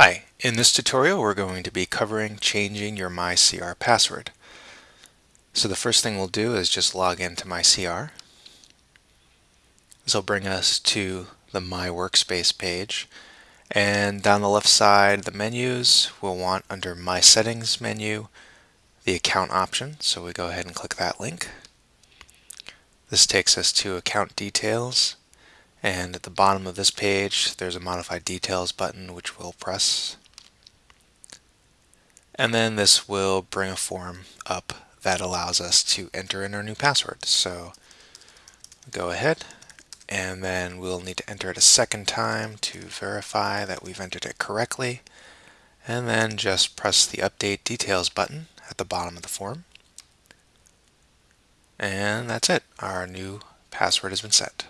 Hi, in this tutorial we're going to be covering changing your MyCR password. So the first thing we'll do is just log into MyCR. This will bring us to the My Workspace page and down the left side the menus we'll want under My Settings menu the account option so we go ahead and click that link. This takes us to account details and at the bottom of this page, there's a Modify Details button which we'll press. And then this will bring a form up that allows us to enter in our new password. So go ahead and then we'll need to enter it a second time to verify that we've entered it correctly. And then just press the Update Details button at the bottom of the form. And that's it. Our new password has been set.